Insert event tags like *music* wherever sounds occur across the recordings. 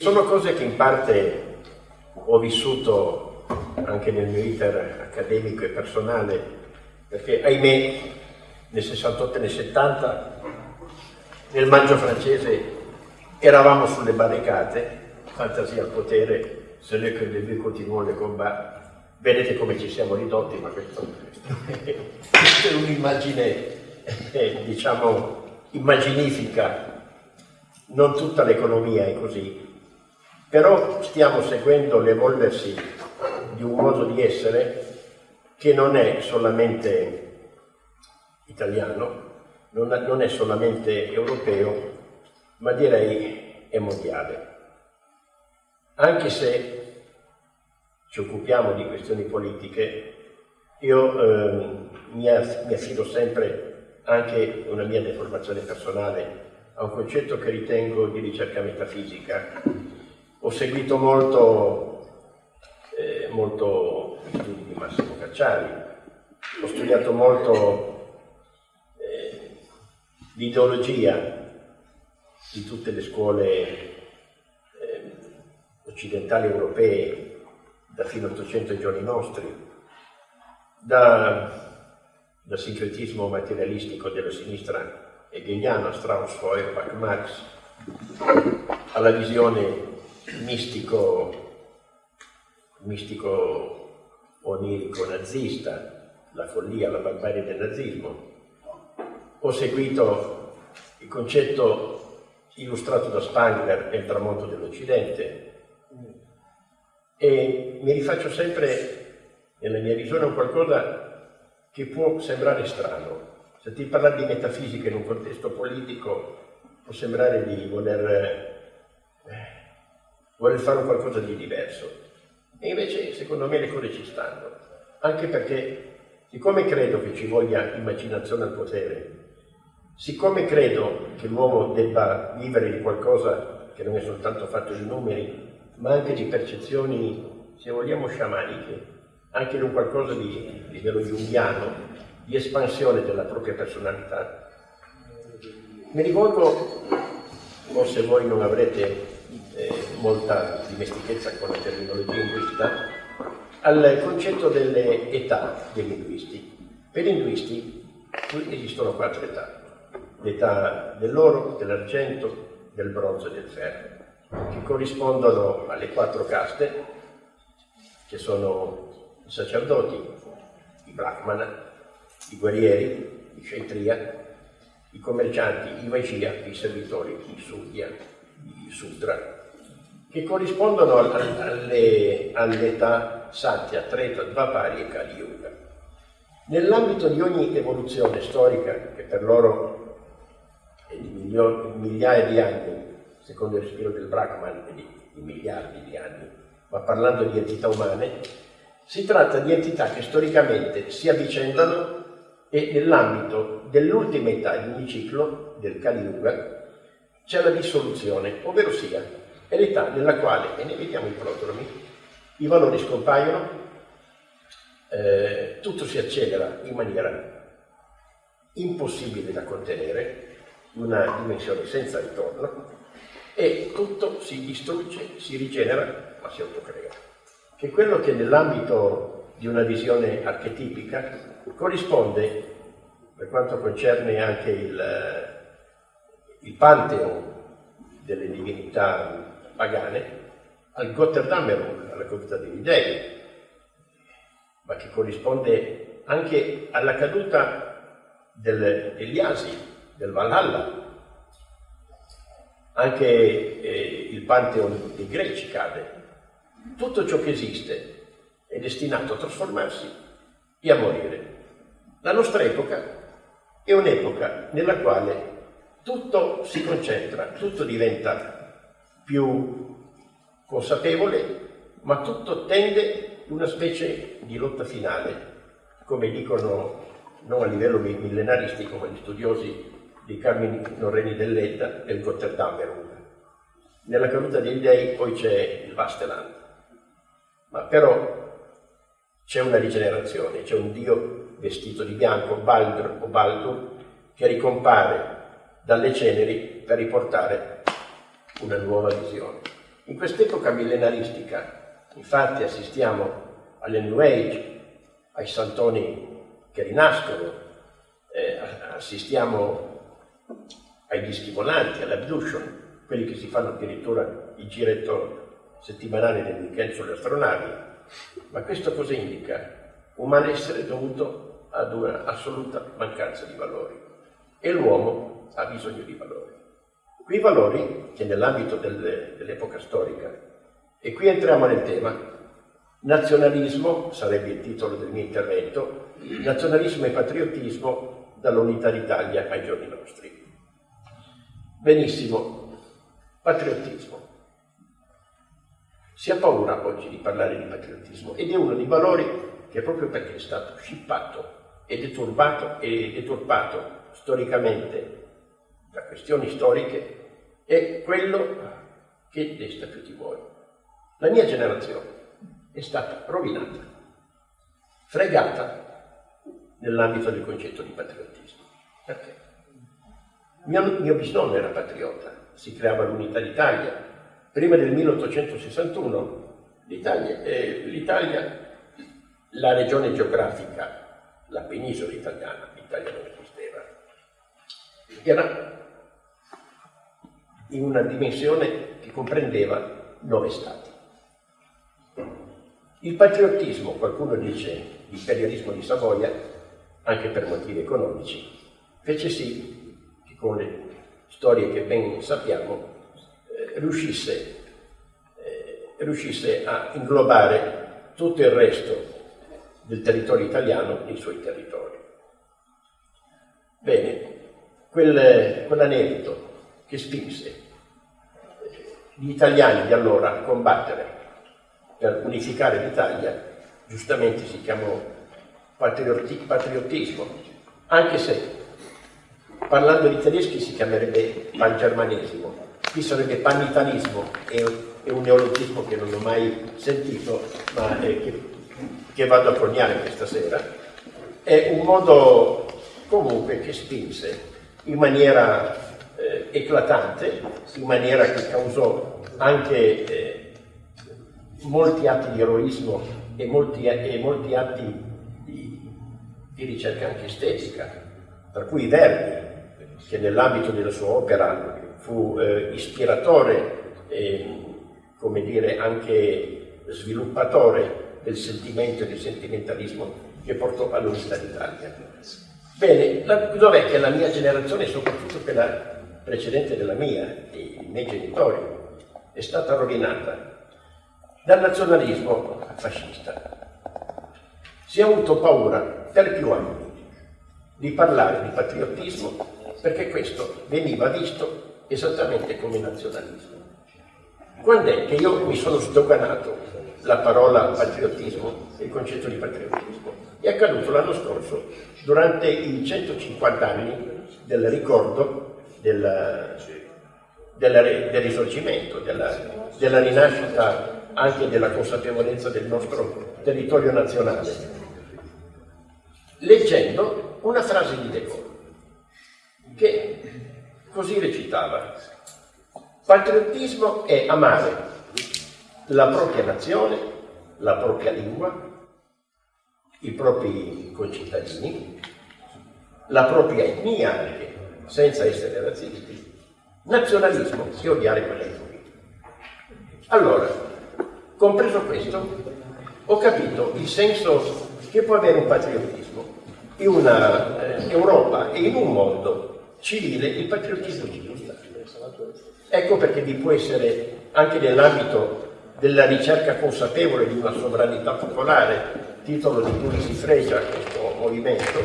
Sono cose che in parte ho vissuto anche nel mio iter accademico e personale, perché ahimè nel 68 e nel 70 nel maggio francese eravamo sulle barricate, fantasia al potere, se noi che le continuiamo le combat, vedete come ci siamo ridotti, ma questo, *laughs* è un'immagine, eh, diciamo, immaginifica, non tutta l'economia è così, però stiamo seguendo l'evolversi di un modo di essere che non è solamente italiano, non è solamente europeo, ma direi è mondiale. Anche se ci occupiamo di questioni politiche, io eh, mi, affido sempre anche una mia deformazione personale a un concetto che ritengo di ricerca metafisica, ho seguito molto, eh, molto di Massimo Cacciari, ho studiato molto eh, l'ideologia di tutte le scuole eh, occidentali europee, da fino all'Ottocento ai giorni nostri, da, dal sincretismo materialistico della sinistra hegeliana, Strauss, Feuerbach, Marx, alla visione mistico, mistico onirico nazista, la follia, la barbarie del nazismo. Ho seguito il concetto illustrato da Spangler e il tramonto dell'Occidente e mi rifaccio sempre nella mia visione a qualcosa che può sembrare strano. Se ti parla di metafisica in un contesto politico può sembrare di voler vuole fare qualcosa di diverso. E invece, secondo me, le cose ci stanno. Anche perché, siccome credo che ci voglia immaginazione al potere, siccome credo che l'uomo debba vivere di qualcosa che non è soltanto fatto di numeri, ma anche di percezioni, se vogliamo, sciamaniche, anche di un qualcosa di livello junghiano, di espansione della propria personalità, mi rivolgo, forse voi non avrete molta dimestichezza con la terminologia linguistica, al concetto delle età dei linguisti. Per i linguisti esistono quattro età, l'età dell'oro, dell'argento, del bronzo e del ferro, che corrispondono alle quattro caste, che sono i sacerdoti, i brahmana, i guerrieri, i kshatriya, i commercianti, i vaishya, i servitori, i sudya, i sudra, che corrispondono all'età all Satya, Treta, Dvapari e Kali Yuga. Nell'ambito di ogni evoluzione storica, che per loro è di migliaia di anni, secondo il respiro del Brahman, è di, di miliardi di anni, ma parlando di entità umane, si tratta di entità che storicamente si avvicendano e nell'ambito dell'ultima età di ogni ciclo, del Kali Yuga, c'è la dissoluzione, ovvero sia è l'età nella quale, e ne vediamo i prodromi, i valori scompaiono, eh, tutto si accelera in maniera impossibile da contenere, una dimensione senza ritorno, e tutto si distrugge, si rigenera, ma si autocrea. Che quello che nell'ambito di una visione archetipica corrisponde, per quanto concerne anche il, il pantheon delle divinità pagane al Gotterdammerung, alla caduta degli dei, ma che corrisponde anche alla caduta del, degli Asi, del Valhalla. Anche eh, il Pantheon dei Greci cade. Tutto ciò che esiste è destinato a trasformarsi e a morire. La nostra epoca è un'epoca nella quale tutto si concentra, tutto diventa più consapevole, ma tutto tende una specie di lotta finale, come dicono non a livello millenaristico, ma gli studiosi dei Carmini Norreni dell'Edda e il Gotterdammerung. Nella caduta dei dei poi c'è il Vasteland, ma però c'è una rigenerazione, c'è un Dio vestito di bianco, Baldur o Baldur, che ricompare dalle ceneri per riportare una nuova visione. In quest'epoca millenaristica, infatti, assistiamo alle New Age, ai santoni che rinascono, eh, assistiamo ai dischi volanti, all'abduction, quelli che si fanno addirittura il giretto settimanale del weekend sulle astronavi. Ma questo cosa indica? Un malessere dovuto ad una assoluta mancanza di valori. E l'uomo ha bisogno di valori. Quei valori che nell'ambito dell'epoca storica, e qui entriamo nel tema, nazionalismo, sarebbe il titolo del mio intervento, nazionalismo e patriottismo dall'unità d'Italia ai giorni nostri. Benissimo, patriottismo. Si ha paura oggi di parlare di patriottismo ed è uno dei valori che proprio perché è stato scippato e deturbato e deturpato storicamente da questioni storiche è quello che desta più timore. La mia generazione è stata rovinata, fregata nell'ambito del concetto di patriottismo. Perché? Mio, mio bisnonno era patriota, si creava l'unità d'Italia. Prima del 1861 l'Italia, eh, l'Italia, la regione geografica, la penisola italiana, l'Italia non esisteva, era in una dimensione che comprendeva nove stati. Il patriottismo, qualcuno dice l'imperialismo di Savoia, anche per motivi economici, fece sì che con le storie che ben sappiamo eh, riuscisse, eh, riuscisse a inglobare tutto il resto del territorio italiano nei suoi territori. Bene, quel, quell'aneddoto che spinse gli italiani di allora a combattere per unificare l'Italia, giustamente si chiamò patriottismo, anche se parlando di tedeschi si chiamerebbe pangermanesimo, qui sarebbe panitanismo, è, è un neologismo che non ho mai sentito, ma che, che vado a coniare questa sera, è un modo comunque che spinse in maniera eh, eclatante, in maniera che causò anche eh, molti atti di eroismo e molti, e molti atti di, di, ricerca anche estetica, tra cui Verdi, che nell'ambito della sua opera fu eh, ispiratore e, come dire, anche sviluppatore del sentimento e del sentimentalismo che portò all'unità d'Italia. Bene, dov'è che la mia generazione, soprattutto quella precedente della mia, dei miei genitori, è stata rovinata dal nazionalismo fascista. Si è avuto paura per più anni di parlare di patriottismo perché questo veniva visto esattamente come nazionalismo. Quando è che io mi sono sdoganato la parola patriottismo il concetto di patriottismo? È accaduto l'anno scorso, durante i 150 anni del ricordo del, della, del risorgimento, della, della rinascita anche della consapevolezza del nostro territorio nazionale, leggendo una frase di De Gaulle, che così recitava, patriottismo è amare la propria nazione, la propria lingua, i propri concittadini, la propria etnia anche, senza essere razzisti, nazionalismo e odiare quell'altrui. Allora, compreso questo, ho capito il senso che può avere un patriottismo in una eh, e in un mondo civile, il patriottismo civile. Ecco perché vi può essere anche nell'ambito della ricerca consapevole di una sovranità popolare, titolo di cui si fregia questo movimento,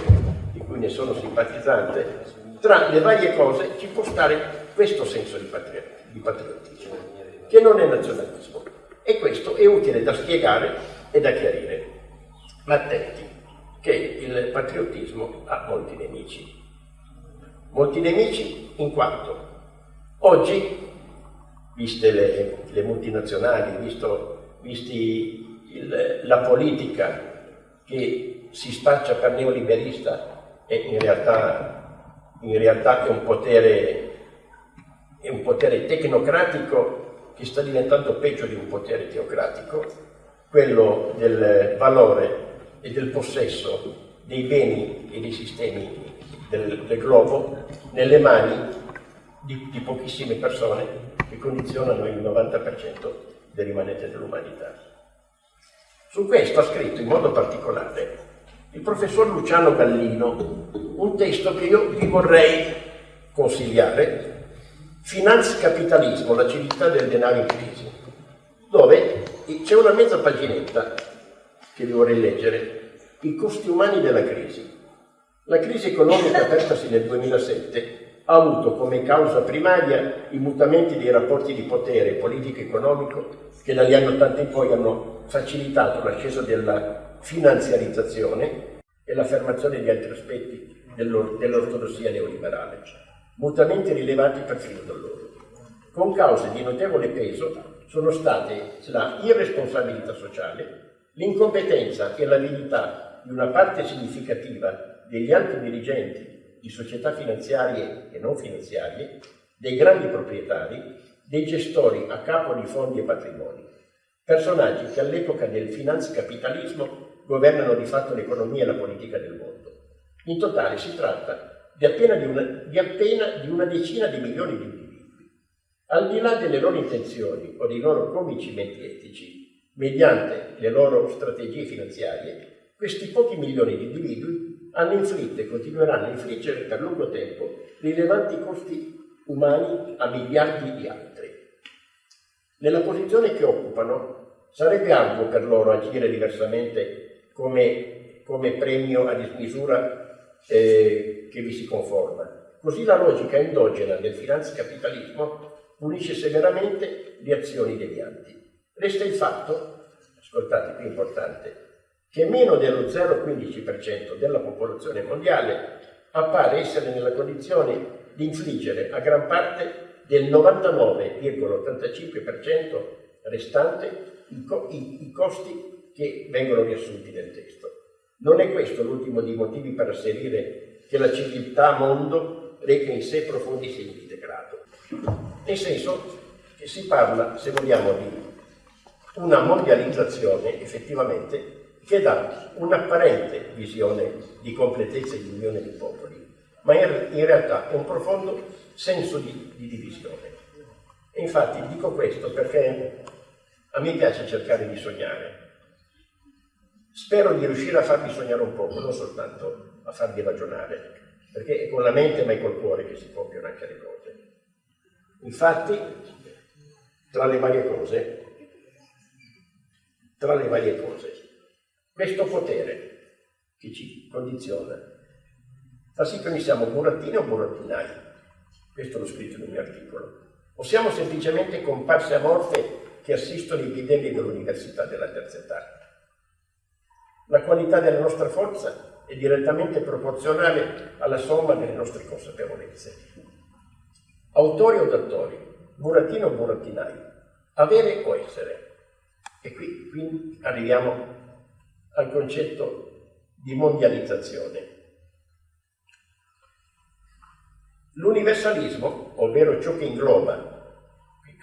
di cui ne sono simpatizzante, tra le varie cose ci può stare questo senso di, patriottismo, che non è nazionalismo. E questo è utile da spiegare e da chiarire. Ma attenti, che il patriottismo ha molti nemici. Molti nemici in quanto oggi, viste le, le multinazionali, visto, visti il, la politica che si spaccia per neoliberista e in realtà in realtà è un potere, è un potere tecnocratico che sta diventando peggio di un potere teocratico, quello del valore e del possesso dei beni e dei sistemi del, del globo nelle mani di, di, pochissime persone che condizionano il 90% del rimanente dell'umanità. Su questo ha scritto in modo particolare il professor Luciano Gallino un testo che io vi vorrei consigliare, Finanza Capitalismo, la civiltà del denaro in crisi, dove c'è una mezza paginetta che vi vorrei leggere, i costi umani della crisi. La crisi economica apertasi nel 2007 ha avuto come causa primaria i mutamenti dei rapporti di potere politico-economico che dagli anni 80 in poi hanno facilitato l'ascesa della finanziarizzazione e l'affermazione di altri aspetti dell'ortodossia neoliberale, mutamenti rilevanti perfino da loro. Con cause di notevole peso sono state la irresponsabilità sociale, l'incompetenza e l'avidità di una parte significativa degli alti dirigenti di società finanziarie e non finanziarie, dei grandi proprietari, dei gestori a capo di fondi e patrimoni, personaggi che all'epoca del finanzcapitalismo governano di fatto l'economia e la politica del mondo. In totale si tratta di appena di una, di appena di una decina di milioni di individui. Al di là delle loro intenzioni o dei loro convincimenti etici, mediante le loro strategie finanziarie, questi pochi milioni di individui hanno inflitto e continueranno a infliggere per lungo tempo rilevanti costi umani a miliardi di altri. Nella posizione che occupano sarebbe arduo per loro agire diversamente come, come premio a dismisura eh, che vi si conforma. Così la logica endogena del finanzcapitalismo punisce severamente le azioni devianti. Resta il fatto, ascoltate qui importante, che meno dello 0,15% della popolazione mondiale appare essere nella condizione di infliggere a gran parte del 99,85% restante i, co i, i costi che vengono riassunti nel testo. Non è questo l'ultimo dei motivi per asserire che la civiltà mondo reca in sé profondi segni di degrado. Nel senso che si parla, se vogliamo, di una mondializzazione effettivamente che dà un'apparente visione di completezza e di unione dei popoli, ma in, realtà è un profondo senso di, di divisione. E infatti dico questo perché a me piace cercare di sognare. Spero di riuscire a farvi sognare un po', non soltanto a farvi ragionare, perché è con la mente ma è col cuore che si compiono anche le cose. Infatti, tra le varie cose, tra le varie cose, questo potere che ci condiziona fa sì che noi siamo burattini o burattinai. Questo l'ho scritto nel mio articolo. O siamo semplicemente comparse amorfe che assistono i bidelli dell'università della terza età. La qualità della nostra forza è direttamente proporzionale alla somma delle nostre consapevolezze. Autori o dattori, burattino o burattinai, avere o essere. E qui, qui arriviamo al concetto di mondializzazione. L'universalismo, ovvero ciò che ingloba,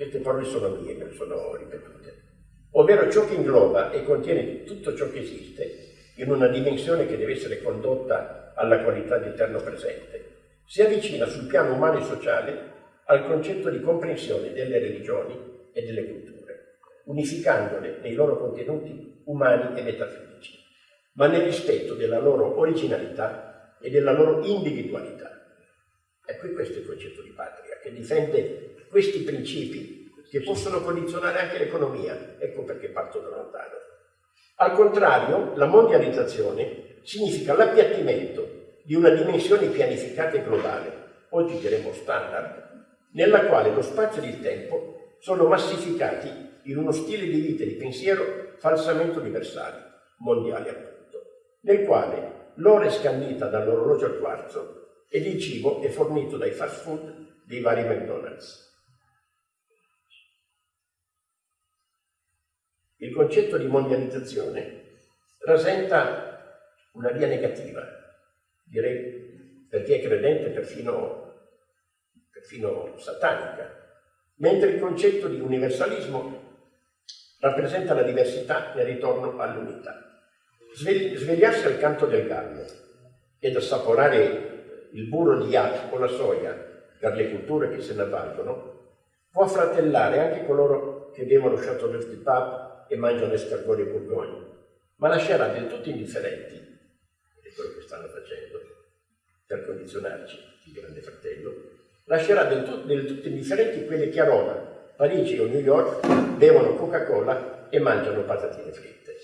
queste parole sono mie, sono ripetute, ovvero ciò che ingloba e contiene tutto ciò che esiste in una dimensione che deve essere condotta alla qualità di eterno presente, si avvicina sul piano umano e sociale al concetto di comprensione delle religioni e delle culture, unificandole nei loro contenuti umani e metafisici ma nel rispetto della loro originalità e della loro individualità. Ecco questo è il concetto di patria, che difende questi principi che possono condizionare anche l'economia. Ecco perché parto da lontano. Al contrario, la mondializzazione significa l'appiattimento di una dimensione pianificata e globale, oggi diremmo standard, nella quale lo spazio e il tempo sono massificati in uno stile di vita e di pensiero falsamente universali, mondiali appunto nel quale l'ora è scandita dall'orologio al quarzo ed il cibo è fornito dai fast food dei vari McDonald's. Il concetto di mondializzazione rasenta una via negativa, direi perché è credente perfino, perfino satanica, mentre il concetto di universalismo rappresenta la diversità nel ritorno all'unità. Svegliarsi al canto del gallo ed assaporare il burro di yak o la soia per le culture che se ne avvalgono può fratellare anche coloro che bevono Chateauneuf du Pape e mangiano escargori e burgogni, ma lascerà del tutto indifferenti, ed è quello che stanno facendo per condizionarci, il grande fratello, lascerà del, tu del tutto indifferenti quelli che a Roma, Parigi o New York bevono Coca-Cola e mangiano patatine fritte.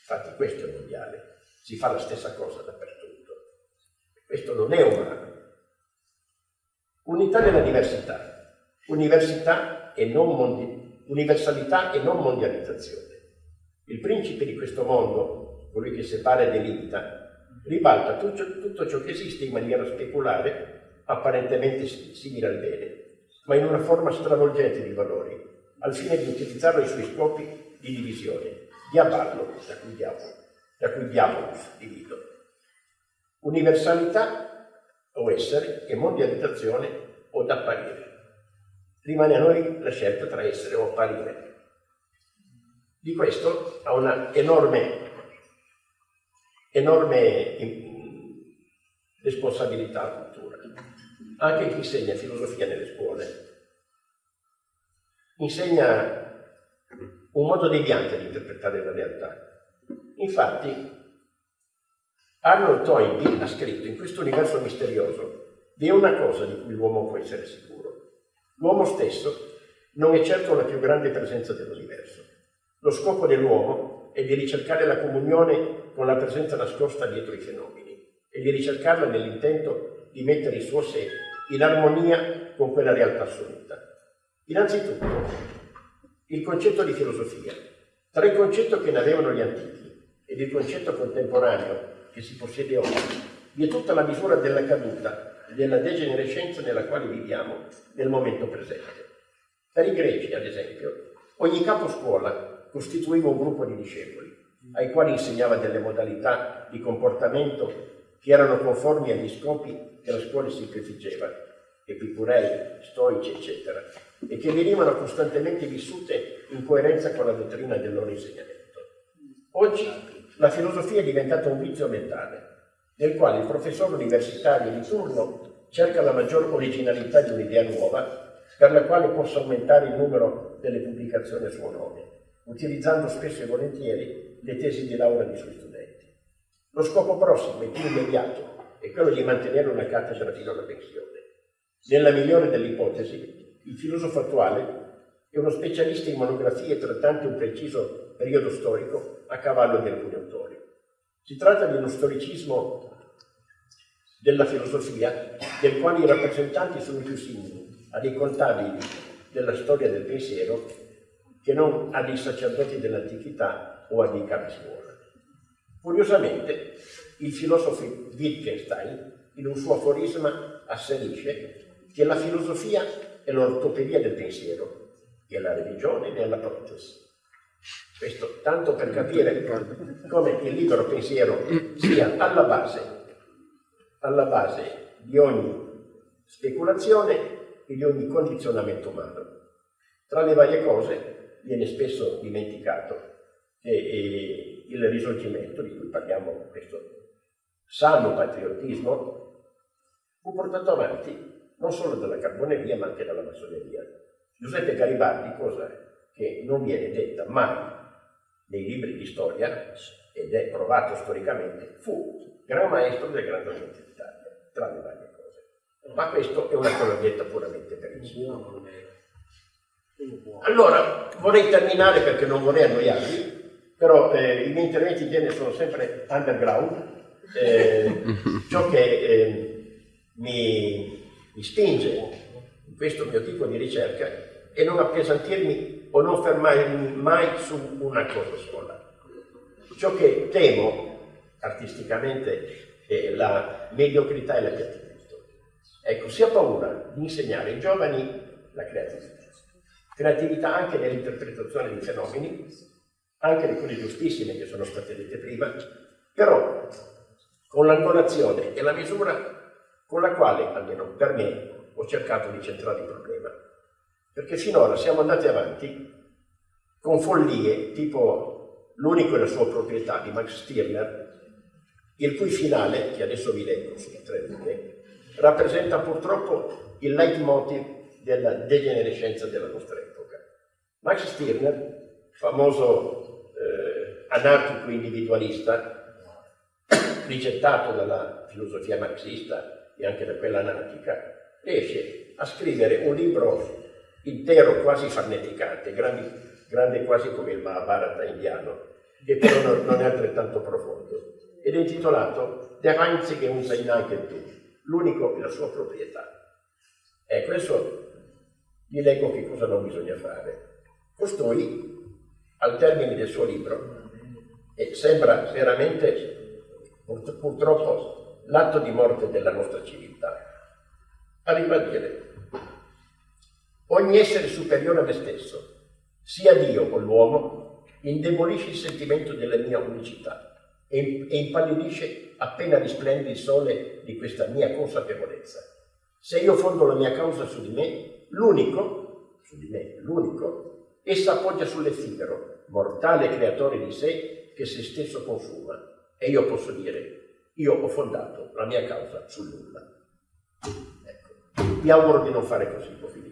Infatti questo è il mondiale, si fa la stessa cosa dappertutto. Questo non è umano. Unità nella diversità, università e non mondi, universalità e non mondializzazione. Il principe di questo mondo, colui che separa e delimita, ribalta tutto, tutto ciò che esiste in maniera speculare, apparentemente simile al bene, ma in una forma stravolgente di valori, al fine di utilizzarlo ai suoi scopi di divisione, diaballo, da cui diavolo, da cui diabolus, divido. Universalità o essere e mondializzazione o da apparire. Rimane a noi la scelta tra essere o apparire. Di questo ha una enorme, enorme responsabilità la cultura. Anche chi insegna filosofia nelle scuole insegna un modo deviante di interpretare la realtà. Infatti, Arnold Toynbee ha scritto in questo universo misterioso vi è una cosa di cui l'uomo può essere sicuro. L'uomo stesso non è certo la più grande presenza dell'universo. Lo scopo dell'uomo è di ricercare la comunione con la presenza nascosta dietro i fenomeni e di ricercarla nell'intento di mettere il suo sé in armonia con quella realtà assoluta. Innanzitutto, il concetto di filosofia. Tra il concetto che ne avevano gli antichi ed il concetto contemporaneo che si possiede oggi, vi è tutta la misura della caduta della degenerescenza nella quale viviamo nel momento presente. Per i greci, ad esempio, ogni capo scuola costituiva un gruppo di discepoli, ai quali insegnava delle modalità di comportamento che erano conformi agli scopi che la scuola si prefiggeva, epicurei, stoici, eccetera, e che venivano costantemente vissute in coerenza con la dottrina del loro insegnamento. Oggi la filosofia è diventata un vizio mentale, nel quale il professore universitario di turno cerca la maggior originalità di un'idea nuova per la quale possa aumentare il numero delle pubblicazioni a suo nome, utilizzando spesso e volentieri le tesi di laurea dei suoi studenti. Lo scopo prossimo e più immediato è quello di mantenere una cattedra fino alla pensione. Nella migliore delle ipotesi, il filosofo attuale è uno specialista in monografie trattanti un preciso periodo storico a cavallo di alcuni autori. Si tratta di uno storicismo della filosofia, del quale i rappresentanti sono più simili a dei contabili della storia del pensiero che non a dei sacerdoti dell'antichità o a dei capiscuola. Curiosamente, il filosofo Wittgenstein, in un suo aforisma, asserisce che la filosofia è l'ortopedia del pensiero, che la religione è la protesi. Questo tanto per capire come il libero pensiero sia alla base, alla base di ogni speculazione e di ogni condizionamento umano. Tra le varie cose viene spesso dimenticato che il risorgimento di cui parliamo, questo sano patriottismo, fu portato avanti non solo dalla carboneria ma anche dalla massoneria. Giuseppe Garibaldi, cosa che non viene detta mai nei libri di storia, ed è provato storicamente, fu gran maestro del Grande Oriente d'Italia, tra le varie cose. Ma questo è una colonnetta puramente per il Allora, vorrei terminare perché non vorrei annoiarvi, però eh, i miei interventi in genere sono sempre underground, eh, ciò che eh, mi, mi spinge in questo mio tipo di ricerca e non appesantirmi o non fermarmi mai su una cosa sola. Ciò che temo artisticamente è la mediocrità e l'appiattimento. Ecco, si ha paura di insegnare ai giovani la creatività. Creatività anche nell'interpretazione di fenomeni, anche di quelle giustissime che sono state dette prima, però con l'angolazione e la misura con la quale, almeno per me, ho cercato di centrare il problema. perché finora siamo andati avanti con follie tipo l'unico e la sua proprietà di Max Stirner, il cui finale, che adesso vi leggo sulle tre righe, rappresenta purtroppo il leitmotiv della degenerescenza della nostra epoca. Max Stirner, famoso eh, anarchico individualista, *coughs* rigettato dalla filosofia marxista e anche da quella anarchica, riesce a scrivere un libro intero, quasi farneticante, grandi, grande quasi come il Mahabharata indiano, che però non, è altrettanto profondo, ed è intitolato Der einzige sein Eigentum, l'unico e la sua proprietà. E questo vi leggo che cosa non bisogna fare. Costui, al termine del suo libro, e sembra veramente purtroppo l'atto di morte della nostra civiltà, arriva a dire ogni essere superiore a me stesso, sia Dio o l'uomo, indebolisce il sentimento della mia unicità e, impallidisce appena risplende il sole di questa mia consapevolezza. Se io fondo la mia causa su di me, l'unico, su di me, l'unico, essa appoggia sull'effimero, mortale creatore di sé che se stesso consuma. E io posso dire, io ho fondato la mia causa sul nulla. Ecco, vi auguro di non fare così, finire.